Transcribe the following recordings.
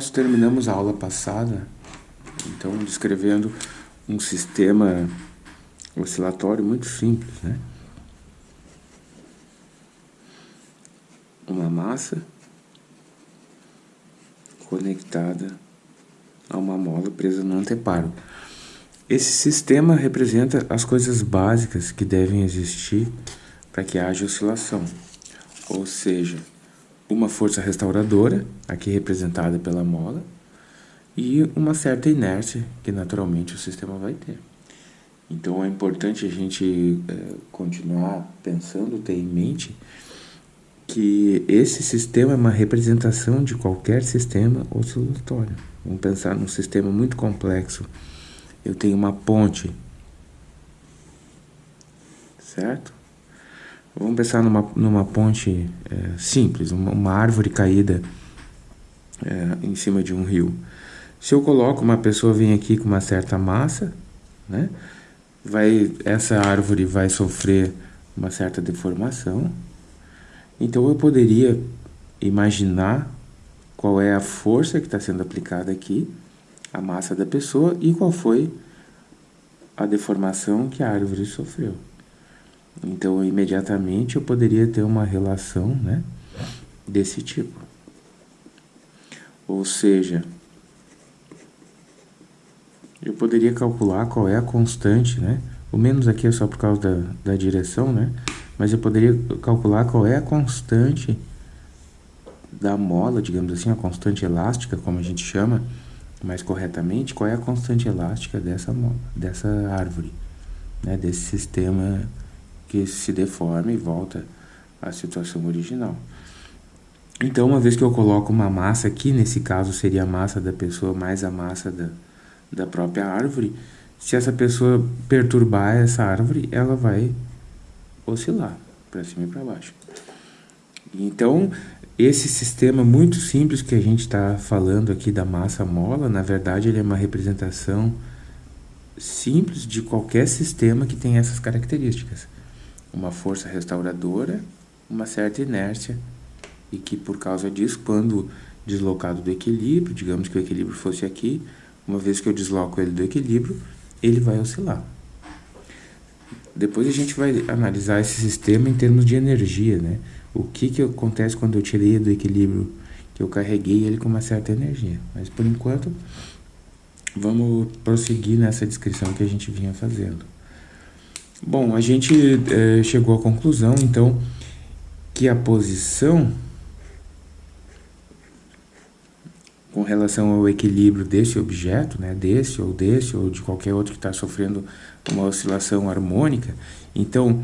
nós terminamos a aula passada, então, descrevendo um sistema oscilatório muito simples, né? Uma massa conectada a uma mola presa no anteparo. Esse sistema representa as coisas básicas que devem existir para que haja oscilação, ou seja, uma força restauradora, aqui representada pela mola, e uma certa inércia que naturalmente o sistema vai ter. Então é importante a gente é, continuar pensando, ter em mente que esse sistema é uma representação de qualquer sistema oscilatório. Vamos pensar num sistema muito complexo. Eu tenho uma ponte, certo? Vamos pensar numa, numa ponte é, simples, uma, uma, árvore caída é, em cima de um rio. Se eu coloco uma pessoa vem aqui com uma certa massa, né? Vai, essa árvore vai sofrer uma certa deformação. Então eu poderia imaginar qual é a força que está sendo aplicada aqui, a massa da pessoa e qual foi a deformação que a árvore sofreu. Então, imediatamente eu poderia ter uma relação né, desse tipo. Ou seja, eu poderia calcular qual é a constante, né? O menos aqui é só por causa da, da direção, né? Mas eu poderia calcular qual é a constante da mola, digamos assim, a constante elástica, como a gente chama mais corretamente, qual é a constante elástica dessa, dessa árvore, né? Desse sistema que se deforma e volta à situação original. Então, uma vez que eu coloco uma massa aqui, nesse caso seria a massa da pessoa mais a massa da, da própria árvore, se essa pessoa perturbar essa árvore, ela vai oscilar para cima e para baixo. Então, esse sistema muito simples que a gente está falando aqui da massa mola, na verdade, ele é uma representação simples de qualquer sistema que tem essas características uma força restauradora, uma certa inércia, e que por causa disso, quando deslocado do equilíbrio, digamos que o equilíbrio fosse aqui, uma vez que eu desloco ele do equilíbrio, ele vai oscilar. Depois a gente vai analisar esse sistema em termos de energia, né? O que, que acontece quando eu tirei do equilíbrio, que eu carreguei ele com uma certa energia. Mas por enquanto, vamos prosseguir nessa descrição que a gente vinha fazendo. Bom, a gente é, chegou à conclusão, então, que a posição com relação ao equilíbrio desse objeto, né, desse ou desse ou de qualquer outro que está sofrendo uma oscilação harmônica, então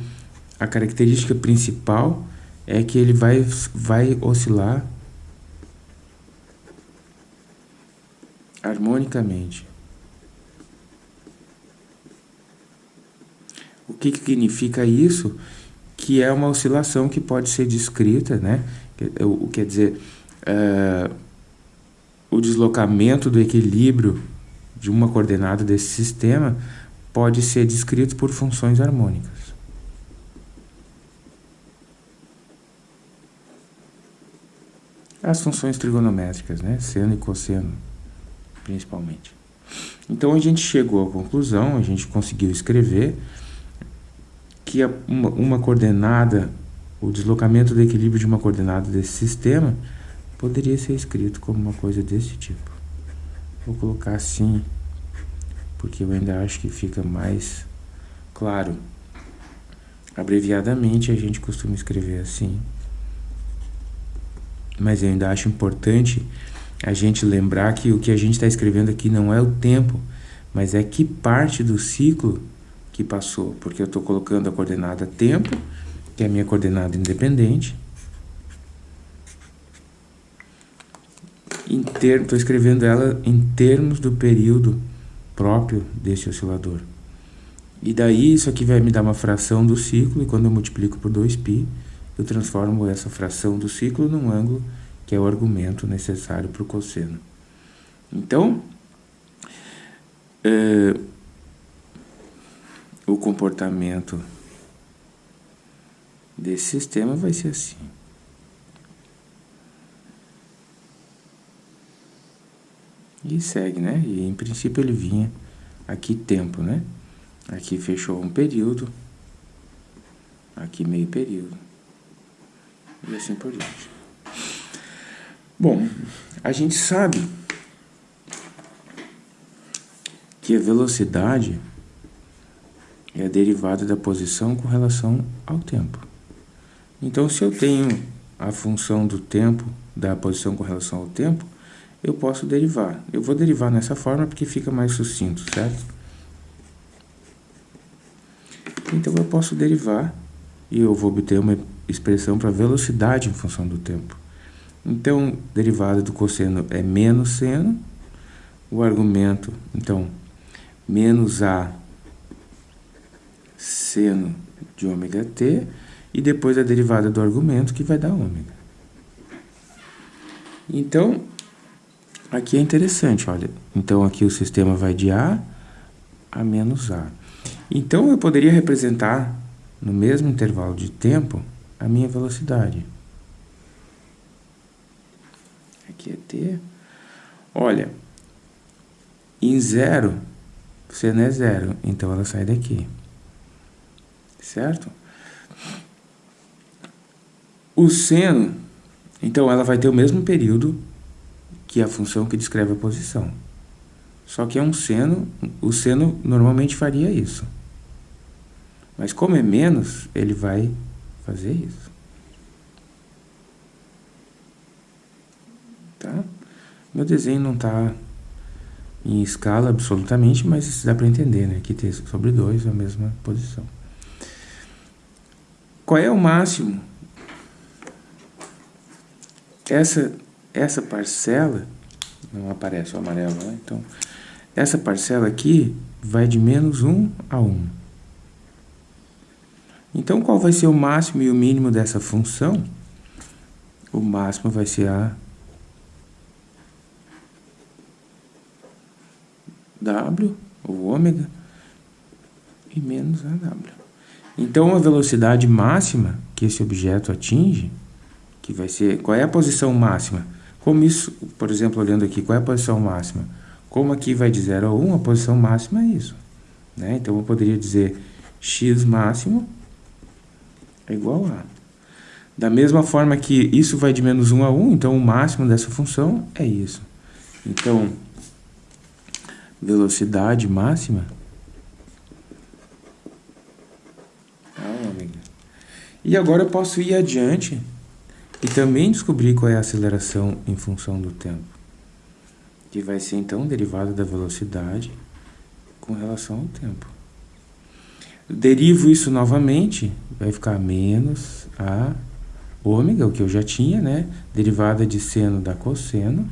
a característica principal é que ele vai, vai oscilar harmonicamente. O que, que significa isso? Que é uma oscilação que pode ser descrita, né? O quer dizer, uh, o deslocamento do equilíbrio de uma coordenada desse sistema pode ser descrito por funções harmônicas. As funções trigonométricas, né? Seno e cosseno, principalmente. Então a gente chegou à conclusão, a gente conseguiu escrever que uma, uma coordenada, o deslocamento do equilíbrio de uma coordenada desse sistema poderia ser escrito como uma coisa desse tipo. Vou colocar assim, porque eu ainda acho que fica mais claro. Abreviadamente a gente costuma escrever assim, mas eu ainda acho importante a gente lembrar que o que a gente está escrevendo aqui não é o tempo, mas é que parte do ciclo que passou, porque eu estou colocando a coordenada tempo, que é a minha coordenada independente. Estou escrevendo ela em termos do período próprio desse oscilador. E daí isso aqui vai me dar uma fração do ciclo, e quando eu multiplico por 2π, eu transformo essa fração do ciclo num ângulo, que é o argumento necessário para o cosseno. Então, é, o comportamento desse sistema vai ser assim. E segue, né? E em princípio ele vinha aqui tempo, né? Aqui fechou um período, aqui meio período, e assim por diante. Bom, a gente sabe que a velocidade é a derivada da posição com relação ao tempo. Então, se eu tenho a função do tempo, da posição com relação ao tempo, eu posso derivar. Eu vou derivar nessa forma porque fica mais sucinto, certo? Então eu posso derivar e eu vou obter uma expressão para velocidade em função do tempo. Então, derivada do cosseno é menos seno, o argumento, então, menos A seno de ômega t, e depois a derivada do argumento, que vai dar ômega. Então, aqui é interessante, olha. Então, aqui o sistema vai de A a menos A. Então, eu poderia representar, no mesmo intervalo de tempo, a minha velocidade. Aqui é t. Olha, em zero, não é zero, então ela sai daqui. Certo? O seno, então ela vai ter o mesmo período que a função que descreve a posição. Só que é um seno, o seno normalmente faria isso. Mas como é menos, ele vai fazer isso. Tá? Meu desenho não está em escala absolutamente, mas dá para entender, né? Que t sobre 2 é a mesma posição. Qual é o máximo? Essa, essa parcela, não aparece o amarelo, né? Então, essa parcela aqui vai de menos 1 a 1. Então, qual vai ser o máximo e o mínimo dessa função? O máximo vai ser a W, o ômega, e menos a W. Então, a velocidade máxima que esse objeto atinge, que vai ser... Qual é a posição máxima? Como isso, por exemplo, olhando aqui, qual é a posição máxima? Como aqui vai de 0 a 1, a posição máxima é isso. Né? Então, eu poderia dizer x máximo é igual a. Da mesma forma que isso vai de menos 1 a 1, então o máximo dessa função é isso. Então, velocidade máxima a ômega. E agora eu posso ir adiante e também descobrir qual é a aceleração em função do tempo. Que vai ser, então, derivada da velocidade com relação ao tempo. Derivo isso novamente, vai ficar menos a ômega, o que eu já tinha, né? Derivada de seno da cosseno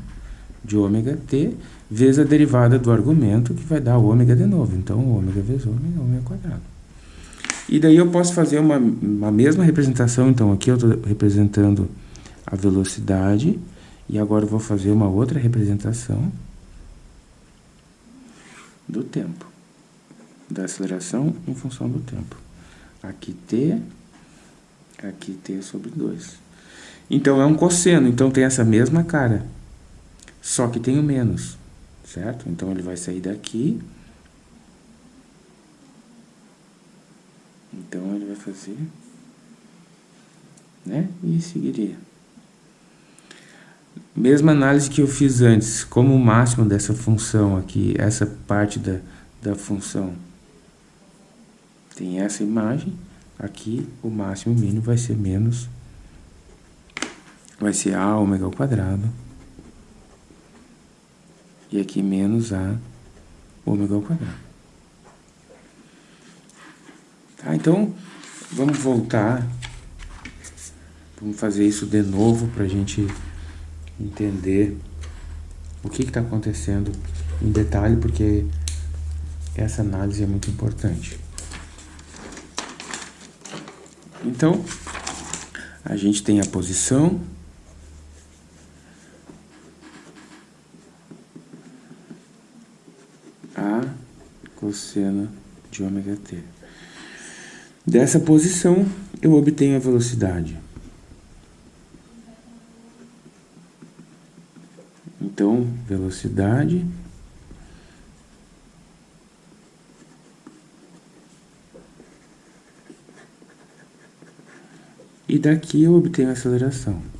de ômega t, vezes a derivada do argumento, que vai dar ômega de novo. Então, ômega vezes ômega, ômega quadrado. E daí eu posso fazer uma, uma mesma representação, então aqui eu estou representando a velocidade, e agora eu vou fazer uma outra representação do tempo da aceleração em função do tempo. Aqui t, aqui t sobre 2. Então, é um cosseno, então tem essa mesma cara, só que tem o menos, certo? Então, ele vai sair daqui. Então, ele vai fazer, né? E seguiria. Mesma análise que eu fiz antes, como o máximo dessa função aqui, essa parte da, da função tem essa imagem, aqui o máximo e mínimo vai ser menos, vai ser A ômega ao quadrado, e aqui menos A ômega ao quadrado. Tá, então, vamos voltar, vamos fazer isso de novo para a gente entender o que está acontecendo em detalhe, porque essa análise é muito importante. Então, a gente tem a posição. A cosseno de ômega t. Dessa posição, eu obtenho a velocidade. Então, velocidade e daqui eu obtenho a aceleração.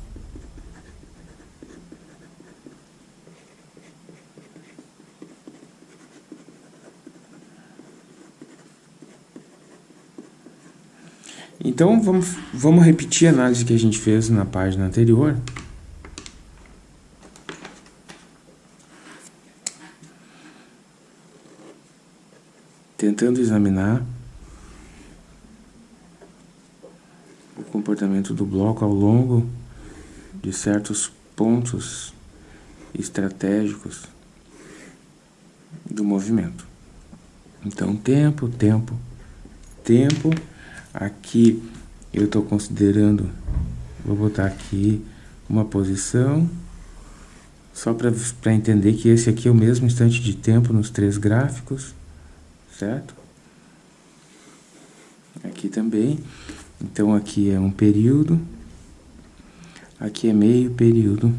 Então, vamos, vamos repetir a análise que a gente fez na página anterior. Tentando examinar o comportamento do bloco ao longo de certos pontos estratégicos do movimento. Então, tempo, tempo, tempo Aqui eu estou considerando, vou botar aqui uma posição, só para entender que esse aqui é o mesmo instante de tempo nos três gráficos, certo? Aqui também. Então aqui é um período, aqui é meio período.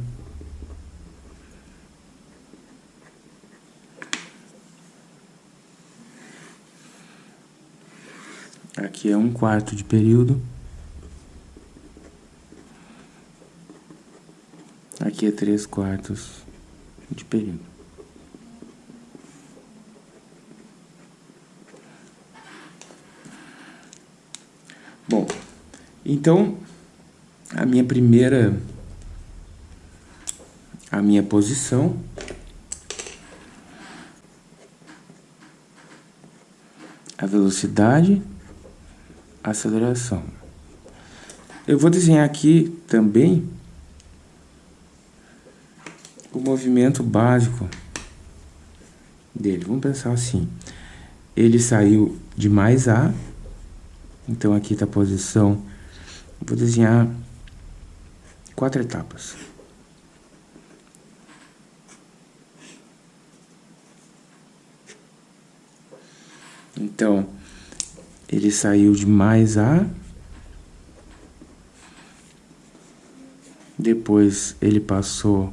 Aqui é um quarto de período. Aqui é três quartos de período. Bom, então a minha primeira a minha posição a velocidade aceleração. Eu vou desenhar aqui também o movimento básico dele. Vamos pensar assim. Ele saiu de mais A, então aqui está a posição. Vou desenhar quatro etapas. Então, ele saiu de mais A, depois ele passou,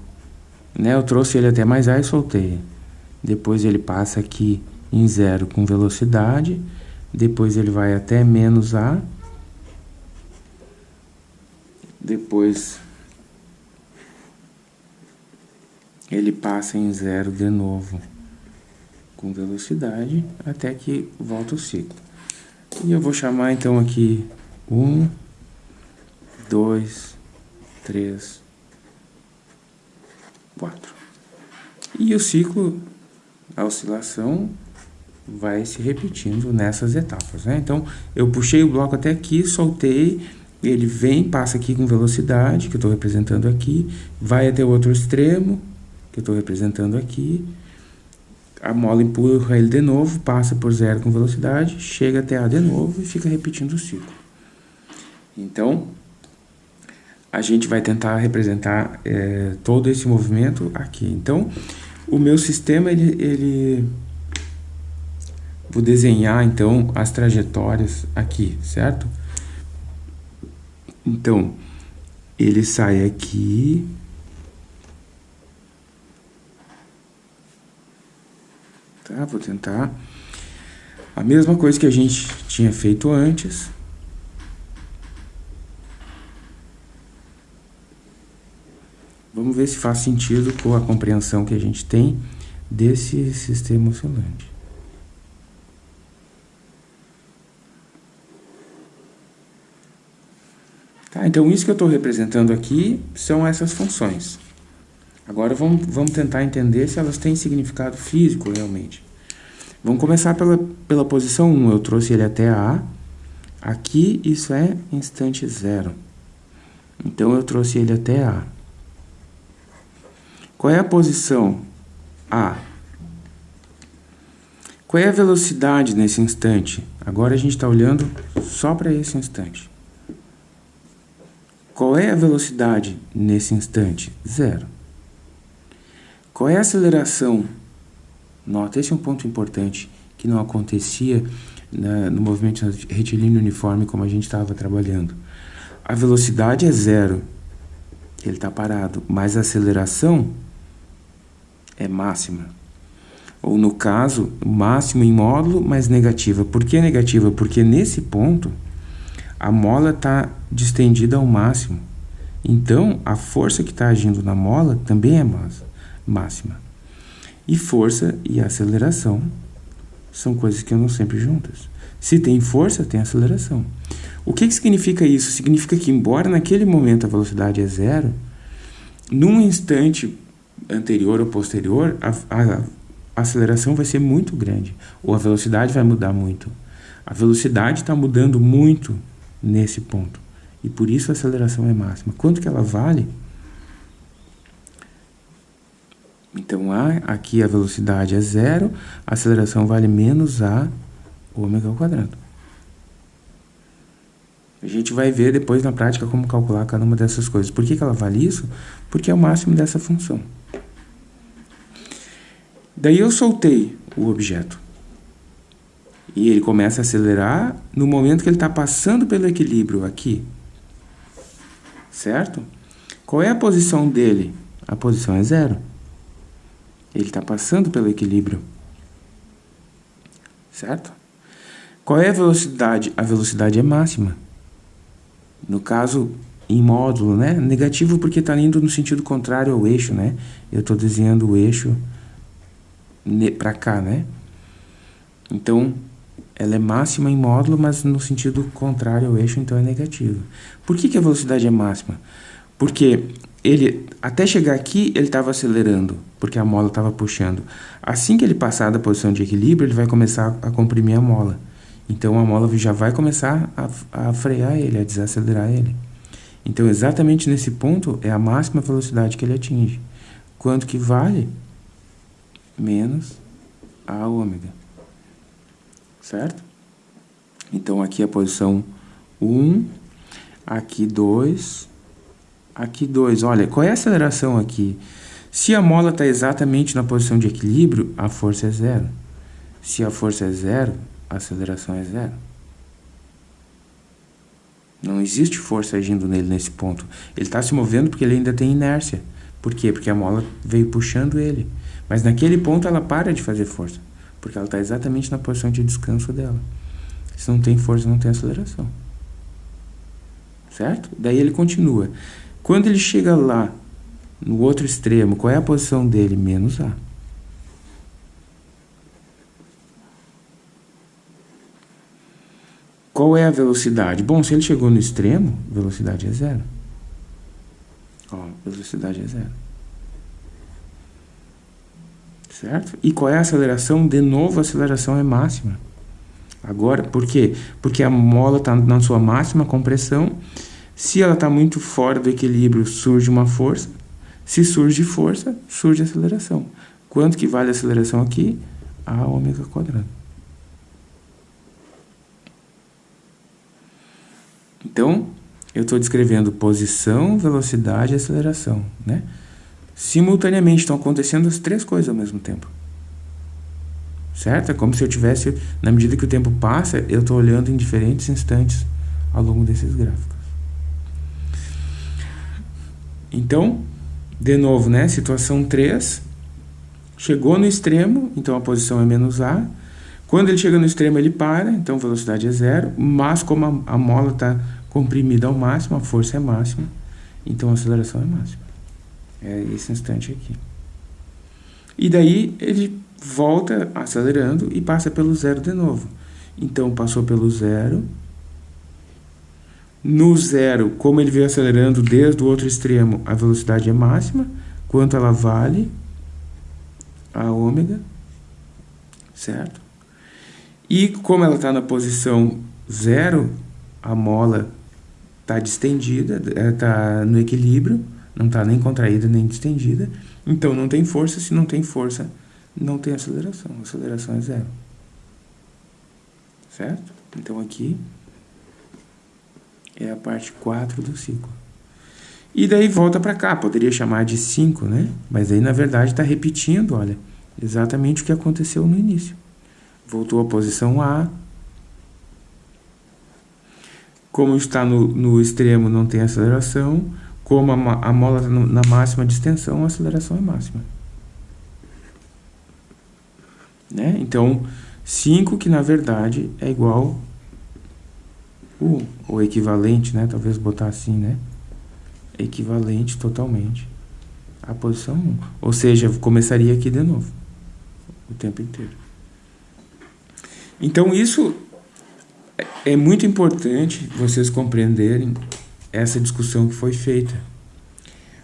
né, eu trouxe ele até mais A e soltei, depois ele passa aqui em zero com velocidade, depois ele vai até menos A, depois ele passa em zero de novo com velocidade até que volta o ciclo. E eu vou chamar então aqui um, dois, três, quatro. E o ciclo, a oscilação, vai se repetindo nessas etapas. Né? Então, eu puxei o bloco até aqui, soltei, ele vem, passa aqui com velocidade, que eu estou representando aqui, vai até o outro extremo, que eu estou representando aqui, a mola empurra ele de novo, passa por zero com velocidade, chega até A de novo e fica repetindo o ciclo. Então, a gente vai tentar representar é, todo esse movimento aqui. Então, o meu sistema, ele, ele... Vou desenhar, então, as trajetórias aqui, certo? Então, ele sai aqui, Tá? Vou tentar a mesma coisa que a gente tinha feito antes. Vamos ver se faz sentido com a compreensão que a gente tem desse sistema oscilante. Tá, então, isso que eu estou representando aqui são essas funções. Agora vamos, vamos tentar entender se elas têm significado físico realmente. Vamos começar pela, pela posição 1. Eu trouxe ele até A. Aqui isso é instante zero. Então eu trouxe ele até A. Qual é a posição A? Qual é a velocidade nesse instante? Agora a gente está olhando só para esse instante. Qual é a velocidade nesse instante? Zero. Qual é a aceleração? Nota, esse é um ponto importante que não acontecia na, no movimento retilíneo uniforme como a gente estava trabalhando. A velocidade é zero, ele está parado, mas a aceleração é máxima. Ou no caso, máximo em módulo, mas negativa. Por que negativa? Porque nesse ponto, a mola está distendida ao máximo. Então, a força que está agindo na mola também é máxima. E força e aceleração são coisas que andam sempre juntas. Se tem força, tem aceleração. O que, que significa isso? Significa que, embora naquele momento a velocidade é zero, num instante anterior ou posterior, a, a, a aceleração vai ser muito grande, ou a velocidade vai mudar muito. A velocidade está mudando muito nesse ponto. E por isso a aceleração é máxima. Quanto que ela vale? Então, a, aqui a velocidade é zero, a aceleração vale menos a ômega ao quadrado. A gente vai ver depois na prática como calcular cada uma dessas coisas. Por que, que ela vale isso? Porque é o máximo dessa função. Daí eu soltei o objeto. E ele começa a acelerar no momento que ele está passando pelo equilíbrio aqui. Certo? Qual é a posição dele? A posição é zero. Ele está passando pelo equilíbrio. Certo? Qual é a velocidade? A velocidade é máxima. No caso, em módulo, né? Negativo porque está indo no sentido contrário ao eixo, né? Eu estou desenhando o eixo para cá, né? Então, ela é máxima em módulo, mas no sentido contrário ao eixo, então é negativo. Por que, que a velocidade é máxima? Porque ele, até chegar aqui, ele estava acelerando, porque a mola estava puxando. Assim que ele passar da posição de equilíbrio, ele vai começar a comprimir a mola. Então, a mola já vai começar a, a frear ele, a desacelerar ele. Então, exatamente nesse ponto, é a máxima velocidade que ele atinge. Quanto que vale? Menos a ômega. Certo? Então, aqui a posição 1, aqui 2, aqui 2. Olha, qual é a aceleração aqui? Se a mola está exatamente na posição de equilíbrio, a força é zero. Se a força é zero, a aceleração é zero. Não existe força agindo nele nesse ponto. Ele está se movendo porque ele ainda tem inércia. Por quê? Porque a mola veio puxando ele. Mas naquele ponto ela para de fazer força. Porque ela está exatamente na posição de descanso dela. Se não tem força, não tem aceleração. Certo? Daí ele continua. Quando ele chega lá, no outro extremo, qual é a posição dele? Menos A. Qual é a velocidade? Bom, se ele chegou no extremo, velocidade é zero. Ó, velocidade é zero. Certo? E qual é a aceleração? De novo, a aceleração é máxima. Agora, por quê? Porque a mola está na sua máxima compressão se ela está muito fora do equilíbrio, surge uma força. Se surge força, surge aceleração. Quanto que vale a aceleração aqui? A ômega quadrado. Então, eu estou descrevendo posição, velocidade e aceleração. Né? Simultaneamente estão acontecendo as três coisas ao mesmo tempo. Certo? É como se eu tivesse, na medida que o tempo passa, eu estou olhando em diferentes instantes ao longo desses gráficos. Então, de novo, né? Situação 3. Chegou no extremo, então a posição é menos A. Quando ele chega no extremo, ele para, então a velocidade é zero. Mas como a, a mola está comprimida ao máximo, a força é máxima, então a aceleração é máxima. É esse instante aqui. E daí ele volta acelerando e passa pelo zero de novo. Então passou pelo zero, no zero, como ele veio acelerando desde o outro extremo, a velocidade é máxima. Quanto ela vale? A ômega, certo? E como ela está na posição zero, a mola está distendida, está no equilíbrio, não está nem contraída nem distendida. Então não tem força, se não tem força, não tem aceleração. A aceleração é zero. Certo? Então aqui é a parte 4 do ciclo. E daí volta para cá, poderia chamar de 5, né? Mas aí na verdade está repetindo, olha, exatamente o que aconteceu no início. Voltou à posição A. Como está no, no extremo, não tem aceleração. Como a, a mola está na máxima de extensão, a aceleração é máxima. Né? Então, 5 que na verdade é igual o, o equivalente, né? Talvez botar assim, né? Equivalente totalmente à posição 1. Ou seja, começaria aqui de novo. O tempo inteiro. Então, isso é muito importante vocês compreenderem essa discussão que foi feita.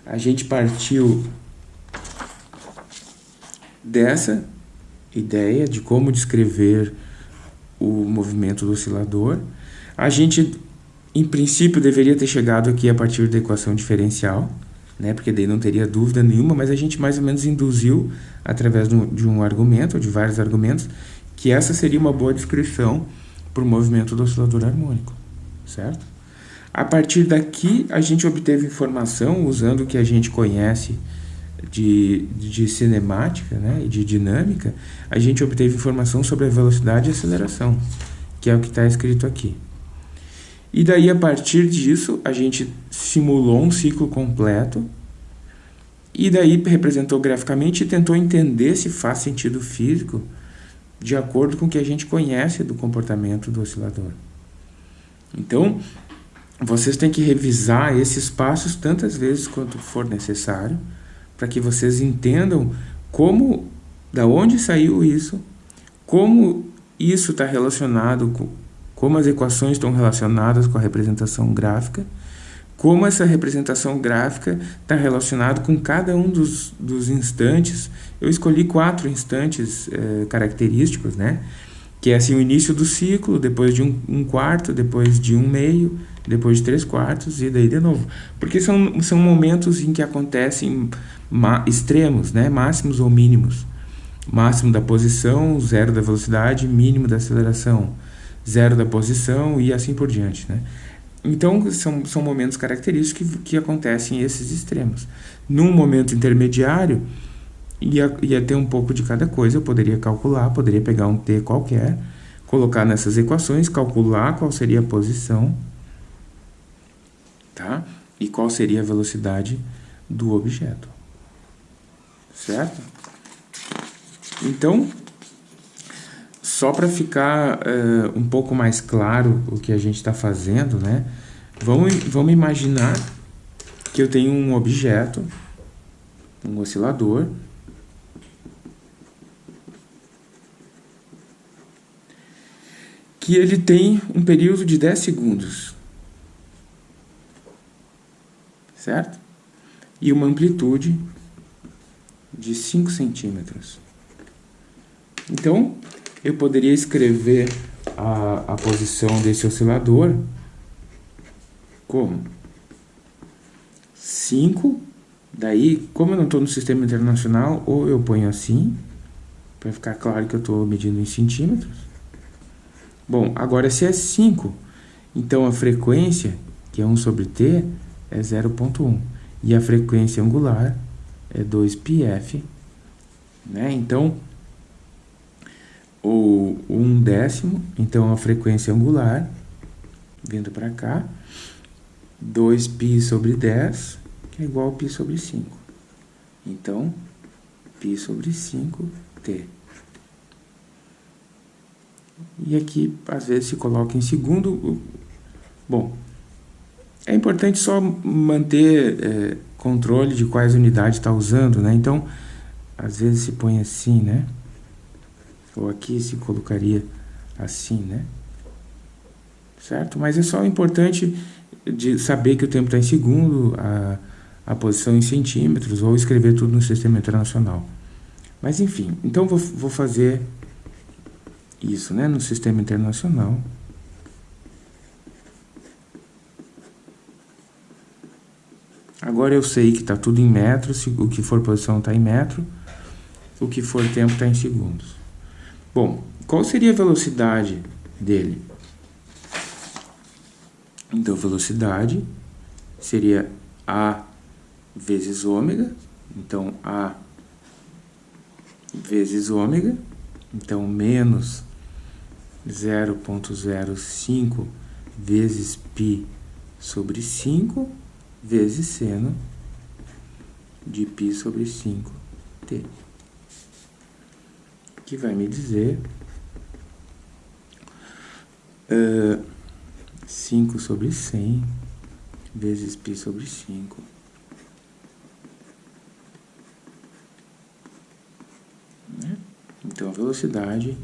A gente partiu dessa ideia de como descrever o movimento do oscilador. A gente, em princípio, deveria ter chegado aqui a partir da equação diferencial, né? porque daí não teria dúvida nenhuma, mas a gente mais ou menos induziu, através de um argumento, ou de vários argumentos, que essa seria uma boa descrição para o movimento do oscilador harmônico, certo? A partir daqui, a gente obteve informação, usando o que a gente conhece de, de cinemática né, e de dinâmica, a gente obteve informação sobre a velocidade e aceleração, que é o que está escrito aqui. E daí, a partir disso, a gente simulou um ciclo completo e daí representou graficamente e tentou entender se faz sentido físico de acordo com o que a gente conhece do comportamento do oscilador. Então, vocês têm que revisar esses passos tantas vezes quanto for necessário, para que vocês entendam como, da onde saiu isso, como isso está relacionado com, como as equações estão relacionadas com a representação gráfica, como essa representação gráfica está relacionada com cada um dos, dos instantes. Eu escolhi quatro instantes é, característicos, né? que é assim o início do ciclo, depois de um, um, quarto, depois de um meio, depois de três quartos e daí de novo. Porque são, são momentos em que acontecem extremos, né? máximos ou mínimos. Máximo da posição, zero da velocidade, mínimo da aceleração, zero da posição e assim por diante. Né? Então, são, são momentos característicos que, que acontecem esses extremos. Num momento intermediário, ia, ia ter um pouco de cada coisa, eu poderia calcular, poderia pegar um t qualquer, colocar nessas equações, calcular qual seria a posição, tá? E qual seria a velocidade do objeto, certo? Então, só para ficar uh, um pouco mais claro o que a gente está fazendo, né? Vamos, vamos imaginar que eu tenho um objeto, um oscilador, que ele tem um período de 10 segundos. Certo? E uma amplitude de 5 centímetros. Então, eu poderia escrever a, a posição desse oscilador como 5, daí, como eu não estou no sistema internacional, ou eu ponho assim, para ficar claro que eu estou medindo em centímetros, Bom, agora se é 5, então a frequência, que é 1 sobre t, é 0.1. E a frequência angular é 2πf. Né? Então, o 1 décimo, então a frequência angular, vindo para cá, 2π sobre 10, que é igual a π sobre 5. Então, π sobre 5t. E aqui, às vezes, se coloca em segundo. Bom, é importante só manter é, controle de quais unidades está usando, né? Então, às vezes se põe assim, né? Ou aqui se colocaria assim, né? Certo? Mas é só importante de saber que o tempo está em segundo, a, a posição em centímetros, ou escrever tudo no sistema internacional. Mas enfim, então vou, vou fazer isso né, no sistema internacional. Agora eu sei que está tudo em metros, o que for posição está em metro, o que for tempo está em segundos. Bom, qual seria a velocidade dele? Então, velocidade seria A vezes ômega, então A vezes ômega, então menos 0.05 vezes π sobre 5 vezes seno de π sobre 5t. Que vai me dizer uh, 5 sobre 100 vezes π sobre 5. Né? Então, a velocidade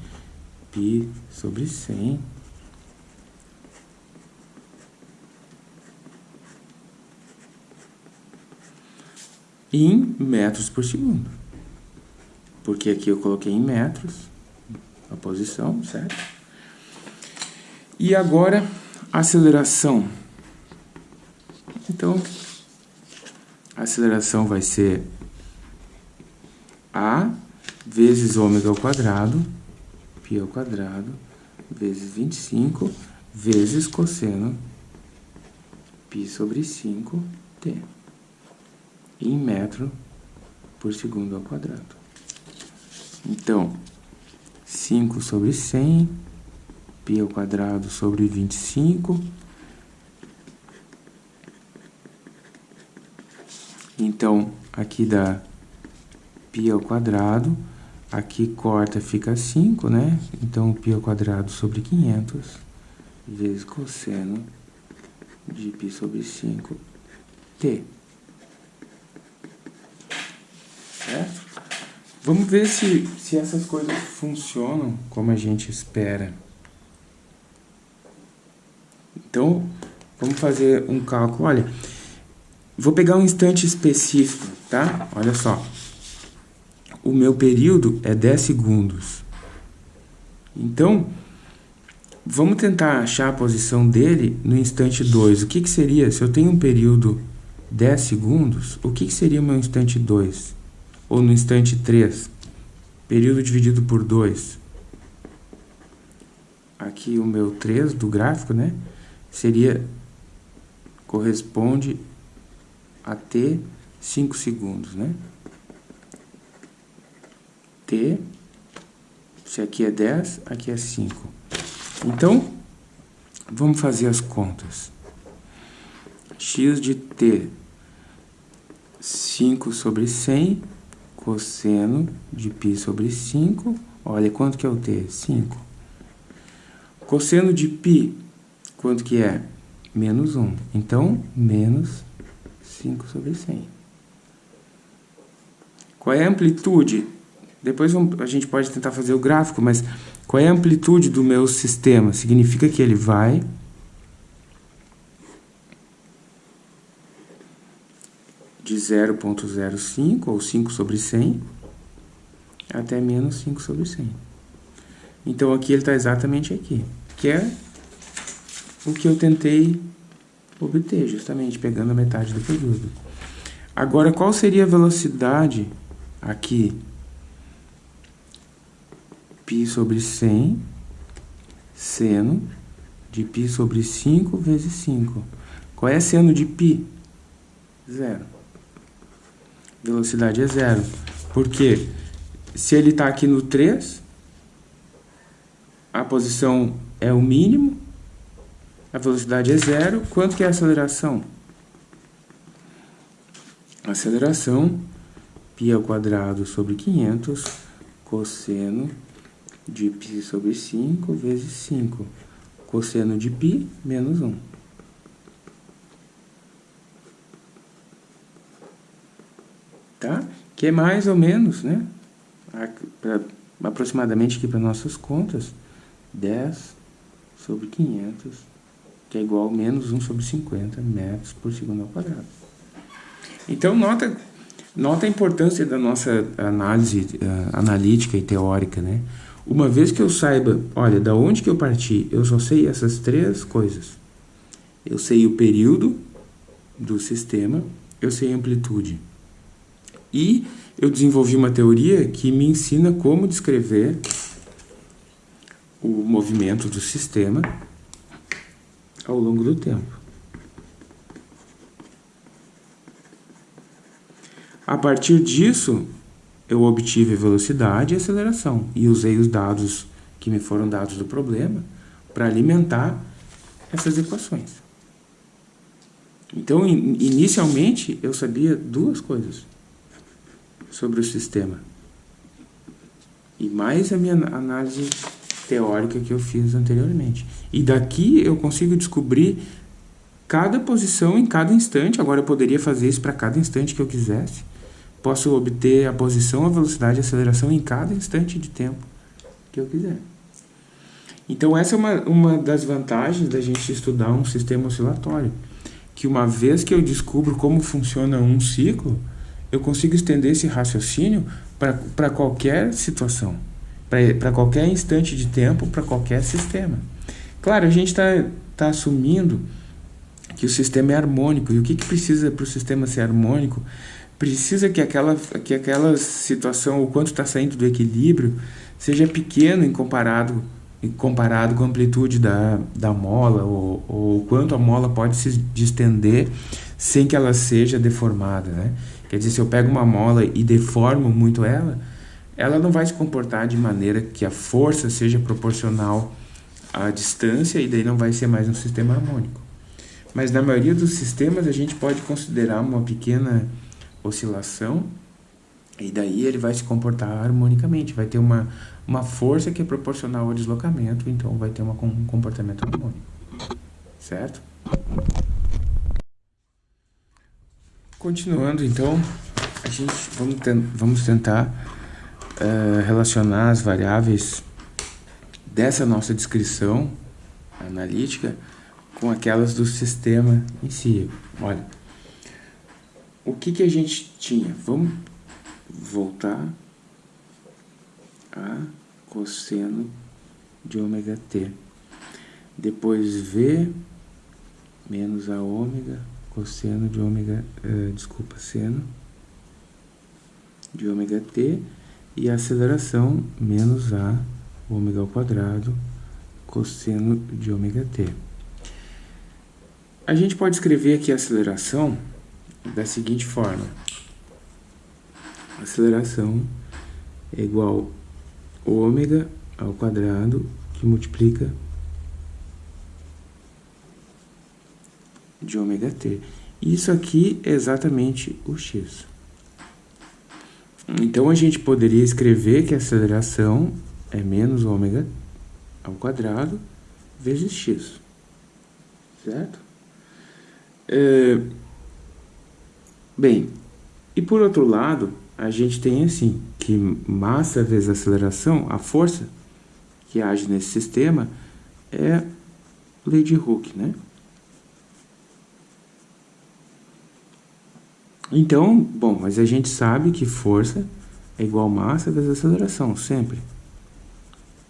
π sobre 100 em metros por segundo. Porque aqui eu coloquei em metros a posição, certo? E agora, aceleração. Então, a aceleração vai ser A vezes ômega ao quadrado, π ao quadrado, vezes 25, vezes cosseno π sobre 5t em metro por segundo ao quadrado. Então, 5 sobre 100, π ao quadrado sobre 25. Então, aqui dá π ao quadrado, aqui corta, fica 5, né? Então, π ao quadrado sobre 500 vezes cosseno de π sobre 5, Vamos ver se, se essas coisas funcionam como a gente espera. Então, vamos fazer um cálculo. Olha, vou pegar um instante específico, tá? Olha só. O meu período é 10 segundos. Então, vamos tentar achar a posição dele no instante 2. O que, que seria, se eu tenho um período 10 segundos, o que, que seria o meu instante 2? Ou no instante 3, período dividido por 2. Aqui o meu 3 do gráfico, né? Seria, corresponde a T 5 segundos, né? T, se aqui é 10, aqui é 5. Então, vamos fazer as contas. x de t, 5 sobre 100 cosseno de π sobre 5. Olha, quanto que é o t? 5. Cosseno de π, quanto que é? Menos 1. Então, menos 5 sobre 100. Qual é a amplitude? Depois a gente pode tentar fazer o gráfico, mas qual é a amplitude do meu sistema? Significa que ele vai de 0.05, ou 5 sobre 100, até menos 5 sobre 100. Então, aqui ele está exatamente aqui, que é o que eu tentei obter, justamente pegando a metade do período. Agora, qual seria a velocidade aqui? π sobre 100, seno de π sobre 5 vezes 5. Qual é seno de π? Zero velocidade é zero. Porque se ele está aqui no 3, a posição é o mínimo, a velocidade é zero. Quanto que é a aceleração? Aceleração, π ao quadrado sobre 500, cosseno de π sobre 5 vezes 5. Cosseno de π menos 1. Tá? Que é mais ou menos, né? Pra, aproximadamente aqui para nossas contas, 10 sobre 500, que é igual a menos 1 sobre 50 metros por segundo ao quadrado. Então, nota, nota a importância da nossa análise uh, analítica e teórica, né? Uma vez que eu saiba, olha, da onde que eu parti, eu só sei essas três coisas. Eu sei o período do sistema, eu sei a amplitude. E eu desenvolvi uma teoria que me ensina como descrever o movimento do sistema ao longo do tempo. A partir disso, eu obtive velocidade e aceleração e usei os dados que me foram dados do problema para alimentar essas equações. Então, inicialmente, eu sabia duas coisas sobre o sistema. e mais a minha análise teórica que eu fiz anteriormente. E daqui eu consigo descobrir cada posição em cada instante. Agora eu poderia fazer isso para cada instante que eu quisesse. Posso obter a posição, a velocidade e a aceleração em cada instante de tempo que eu quiser. Então essa é uma, uma das vantagens da gente estudar um sistema oscilatório. Que uma vez que eu descubro como funciona um ciclo, eu consigo estender esse raciocínio para qualquer situação, para qualquer instante de tempo, para qualquer sistema. Claro, a gente está tá assumindo que o sistema é harmônico. E o que, que precisa para o sistema ser harmônico? Precisa que aquela, que aquela situação, o quanto está saindo do equilíbrio, seja pequeno em comparado, em comparado com a amplitude da, da mola, ou, ou quanto a mola pode se distender sem que ela seja deformada. Né? Quer dizer, se eu pego uma mola e deformo muito ela, ela não vai se comportar de maneira que a força seja proporcional à distância e daí não vai ser mais um sistema harmônico. Mas na maioria dos sistemas a gente pode considerar uma pequena oscilação e daí ele vai se comportar harmonicamente, vai ter uma, uma força que é proporcional ao deslocamento, então vai ter uma, um comportamento harmônico, certo? Continuando então, a gente vamos, ten vamos tentar uh, relacionar as variáveis dessa nossa descrição analítica com aquelas do sistema em si. Olha, o que, que a gente tinha? Vamos voltar a cosseno de ômega t. Depois V menos a ômega cosseno de ômega, uh, desculpa, seno de ômega t e a aceleração menos a ômega ao quadrado cosseno de ômega t. A gente pode escrever aqui a aceleração da seguinte forma. A aceleração é igual ômega ao quadrado que multiplica de ômega t. Isso aqui é exatamente o x. Então, a gente poderia escrever que a aceleração é menos ômega ao quadrado vezes x. Certo? É, bem, e por outro lado, a gente tem assim, que massa vezes aceleração, a força que age nesse sistema é lei de Hooke, né? Então, bom, mas a gente sabe que força é igual massa vezes aceleração, sempre.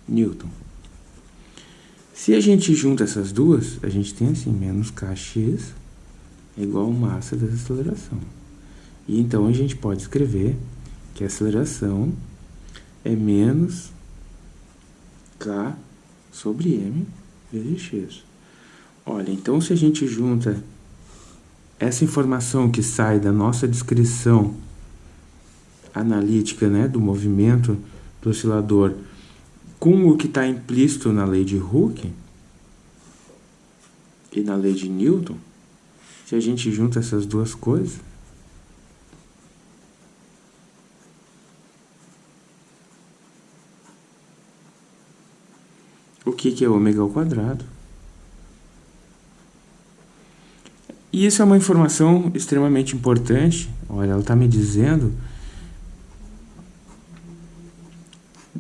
Newton. Se a gente junta essas duas, a gente tem assim, menos kx é igual massa vezes aceleração. E então a gente pode escrever que a aceleração é menos k sobre m vezes x. Olha, então se a gente junta essa informação que sai da nossa descrição analítica né, do movimento do oscilador com o que está implícito na lei de Hooke e na lei de Newton, se a gente junta essas duas coisas, o que, que é ômega ao quadrado? E isso é uma informação extremamente importante. Olha, ela está me dizendo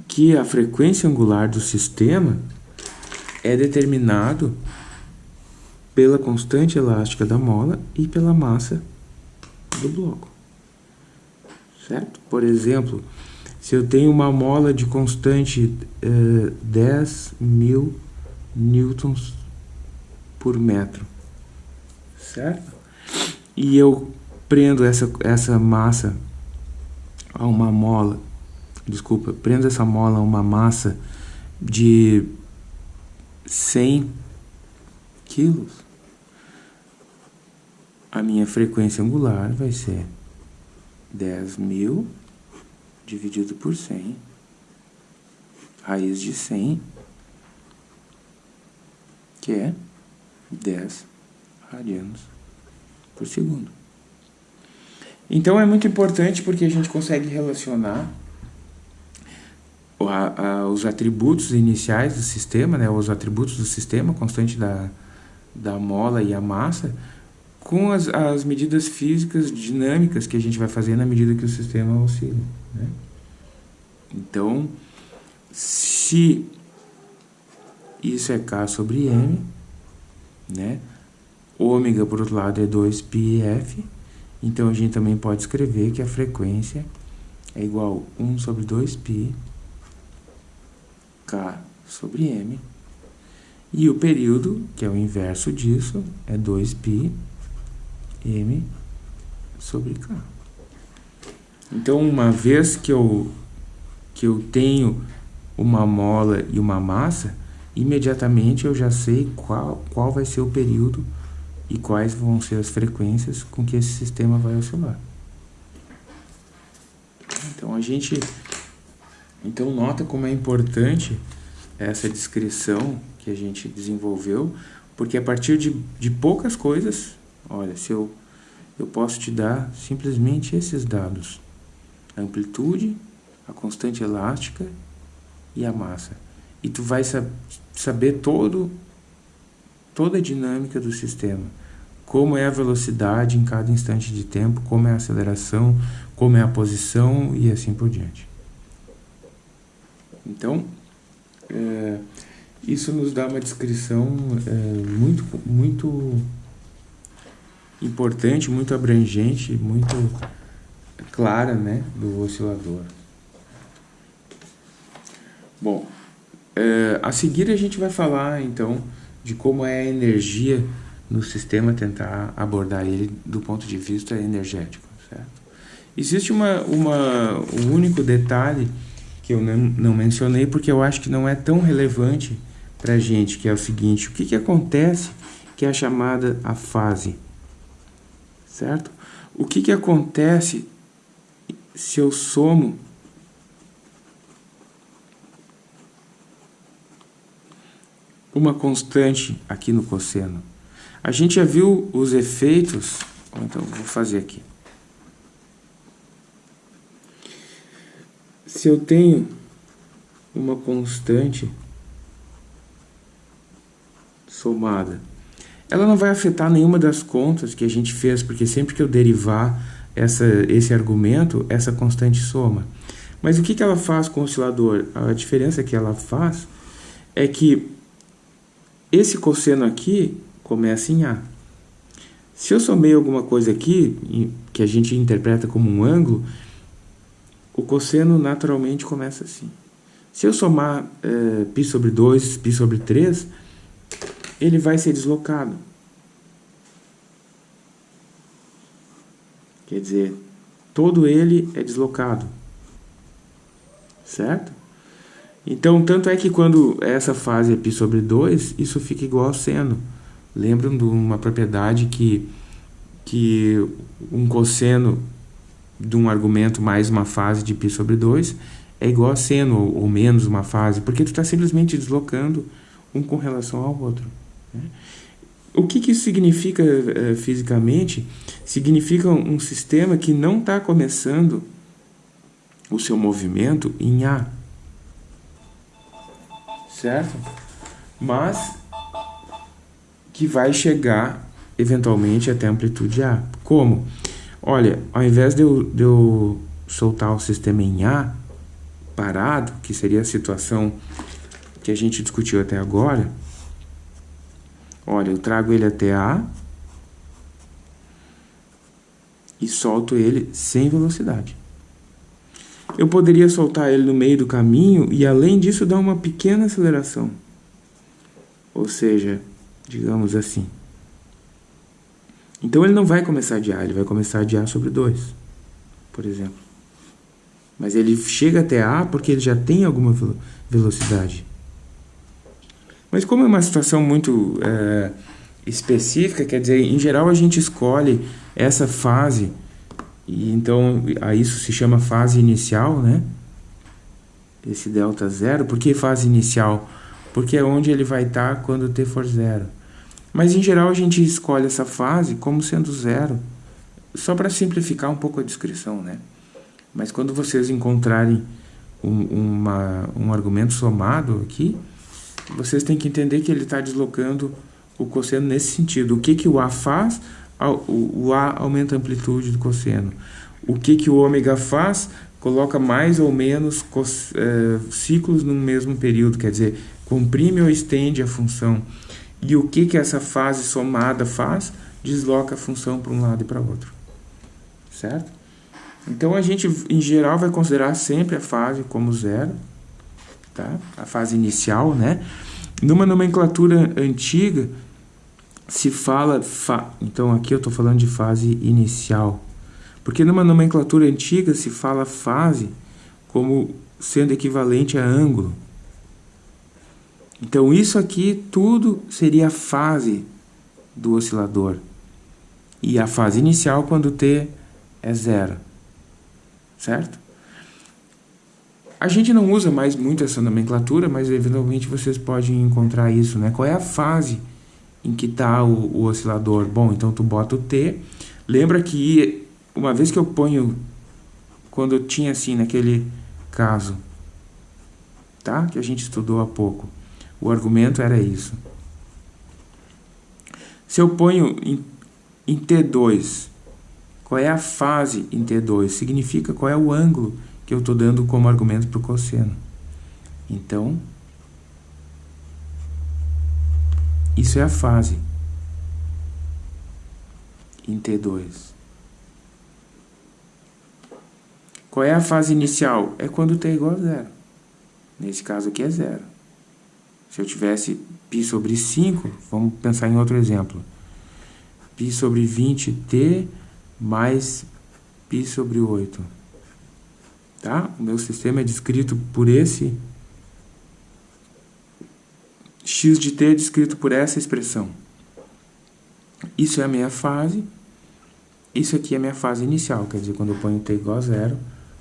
que a frequência angular do sistema é determinado pela constante elástica da mola e pela massa do bloco. Certo? Por exemplo, se eu tenho uma mola de constante eh, 10 mil newtons por metro, certo? E eu prendo essa, essa massa a uma mola, desculpa, prendo essa mola a uma massa de 100 quilos, a minha frequência angular vai ser 10.000 dividido por 100, raiz de 100, que é 10 radianos por segundo. Então é muito importante porque a gente consegue relacionar os atributos iniciais do sistema, né, os atributos do sistema, constante da, da mola e a massa, com as, as medidas físicas dinâmicas que a gente vai fazer na medida que o sistema oscila. Né? Então, se isso é K sobre M, né? ômega, por outro lado, é 2πf, então a gente também pode escrever que a frequência é igual a 1 sobre 2π K sobre M. E o período, que é o inverso disso, é 2π M sobre K. Então, uma vez que eu, que eu tenho uma mola e uma massa, imediatamente eu já sei qual, qual vai ser o período e quais vão ser as frequências com que esse sistema vai oscilar. Então, a gente então nota como é importante essa descrição que a gente desenvolveu, porque a partir de, de poucas coisas, olha, se eu, eu posso te dar simplesmente esses dados. A amplitude, a constante elástica e a massa. E tu vai sab saber todo, toda a dinâmica do sistema. Como é a velocidade em cada instante de tempo, como é a aceleração, como é a posição e assim por diante. Então, é, isso nos dá uma descrição é, muito, muito importante, muito abrangente, muito clara né, do oscilador. Bom, é, a seguir a gente vai falar então de como é a energia no sistema, tentar abordar ele do ponto de vista energético. Certo? Existe uma, uma, um único detalhe que eu não, não mencionei porque eu acho que não é tão relevante para a gente, que é o seguinte, o que, que acontece que é chamada a fase, certo? O que, que acontece se eu somo uma constante aqui no cosseno? A gente já viu os efeitos, então vou fazer aqui. se eu tenho uma constante somada, ela não vai afetar nenhuma das contas que a gente fez, porque sempre que eu derivar essa, esse argumento, essa constante soma. Mas o que, que ela faz com o oscilador? A diferença que ela faz é que esse cosseno aqui começa em A. Se eu somei alguma coisa aqui, que a gente interpreta como um ângulo, o cosseno naturalmente começa assim. Se eu somar é, π sobre 2, π sobre 3, ele vai ser deslocado. Quer dizer, todo ele é deslocado. Certo? Então, tanto é que quando essa fase é π sobre 2, isso fica igual a seno. Lembram de uma propriedade que, que um cosseno de um argumento mais uma fase de π sobre 2 é igual a seno, ou, menos uma fase, porque tu está simplesmente deslocando um com relação ao outro. Né? O que, que isso significa uh, fisicamente? Significa um sistema que não está começando o seu movimento em A. Certo? Mas que vai chegar eventualmente até a amplitude A. Como? Olha, ao invés de eu, de eu soltar o sistema em A, parado, que seria a situação que a gente discutiu até agora, olha, eu trago ele até A e solto ele sem velocidade. Eu poderia soltar ele no meio do caminho e, além disso, dar uma pequena aceleração. Ou seja, digamos assim, então ele não vai começar de A, ele vai começar de A sobre 2, por exemplo. Mas ele chega até A porque ele já tem alguma velocidade. Mas como é uma situação muito é, específica, quer dizer, em geral a gente escolhe essa fase, e então a isso se chama fase inicial, né? Esse delta zero. Por que fase inicial? Porque é onde ele vai estar quando t for zero. Mas em geral a gente escolhe essa fase como sendo zero, só para simplificar um pouco a descrição, né? Mas quando vocês encontrarem um, uma, um argumento somado aqui, vocês têm que entender que ele está deslocando o cosseno nesse sentido. O que, que o A faz? O A aumenta a amplitude do cosseno. O que, que o ômega faz? Coloca mais ou menos é, ciclos no mesmo período, quer dizer, comprime ou estende a função. E o que, que essa fase somada faz? Desloca a função para um lado e para outro. Certo? Então, a gente, em geral, vai considerar sempre a fase como zero, tá? a fase inicial, né? Numa nomenclatura antiga, se fala... Fa... Então, aqui eu estou falando de fase inicial. Porque numa nomenclatura antiga se fala fase como sendo equivalente a ângulo. Então, isso aqui tudo seria a fase do oscilador. E a fase inicial quando t é zero certo? A gente não usa mais muito essa nomenclatura, mas eventualmente vocês podem encontrar isso, né? Qual é a fase em que está o, o, oscilador? Bom, então tu bota o T. Lembra que uma vez que eu ponho, quando eu tinha assim, naquele caso, tá? Que a gente estudou há pouco, o argumento era isso. Se eu ponho em, em T2 qual é a fase em T2? Significa qual é o ângulo que eu estou dando como argumento para o cosseno. Então, isso é a fase em T2. Qual é a fase inicial? É quando T é igual a zero. Nesse caso aqui é zero. Se eu tivesse π sobre 5, vamos pensar em outro exemplo. π sobre 20t mais π sobre 8. Tá? O meu sistema é descrito por esse x de t é descrito por essa expressão. Isso é a minha fase. Isso aqui é a minha fase inicial, quer dizer, quando eu ponho t igual a zero,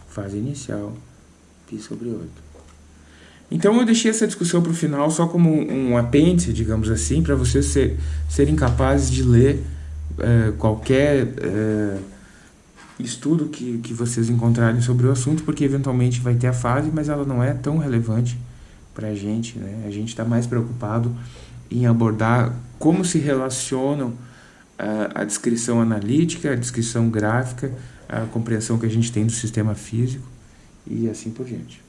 fase inicial, π sobre 8. Então eu deixei essa discussão para o final só como um apêndice, digamos assim, para vocês ser, serem capazes de ler é, qualquer é, estudo que, que vocês encontrarem sobre o assunto, porque eventualmente vai ter a fase, mas ela não é tão relevante para a gente. Né? A gente está mais preocupado em abordar como se relacionam uh, a descrição analítica, a descrição gráfica, a compreensão que a gente tem do sistema físico e assim por diante.